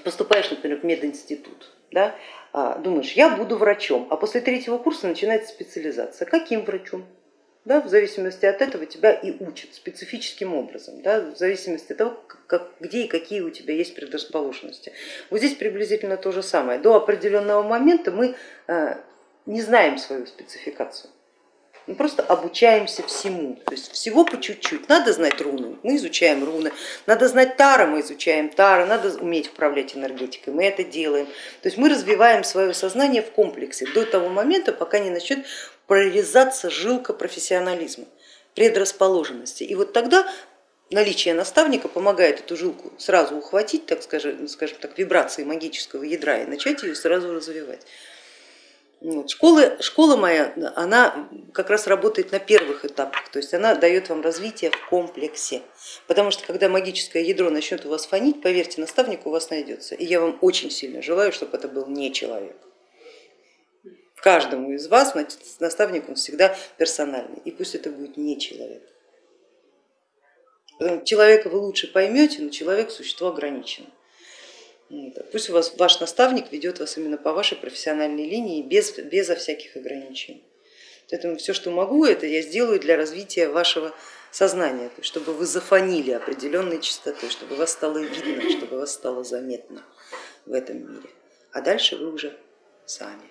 поступаешь, например, в мединститут, да, а, думаешь, я буду врачом, а после третьего курса начинается специализация. Каким врачом? Да, в зависимости от этого тебя и учат специфическим образом, да, в зависимости от того, как, где и какие у тебя есть предрасположенности. Вот здесь приблизительно то же самое. До определенного момента мы э, не знаем свою спецификацию. Мы просто обучаемся всему, то есть всего по чуть-чуть. Надо знать руны, мы изучаем руны, надо знать тара, мы изучаем тара, надо уметь управлять энергетикой, мы это делаем. То есть мы развиваем свое сознание в комплексе до того момента, пока не начнет прорезаться жилка профессионализма, предрасположенности. И вот тогда наличие наставника помогает эту жилку сразу ухватить, так скажем, скажем так, вибрации магического ядра и начать ее сразу развивать. Вот. Школа, школа моя, она как раз работает на первых этапах, то есть она дает вам развитие в комплексе, потому что когда магическое ядро начнет у вас фонить, поверьте, наставник у вас найдется. И я вам очень сильно желаю, чтобы это был не человек. Каждому из вас наставник он всегда персональный, и пусть это будет не человек. Человека вы лучше поймете, но человек существо ограничено. Пусть у вас ваш наставник ведет вас именно по вашей профессиональной линии без, безо всяких ограничений. Поэтому все, что могу, это я сделаю для развития вашего сознания, чтобы вы зафонили определенной частотой, чтобы вас стало видно, чтобы вас стало заметно в этом мире. А дальше вы уже сами.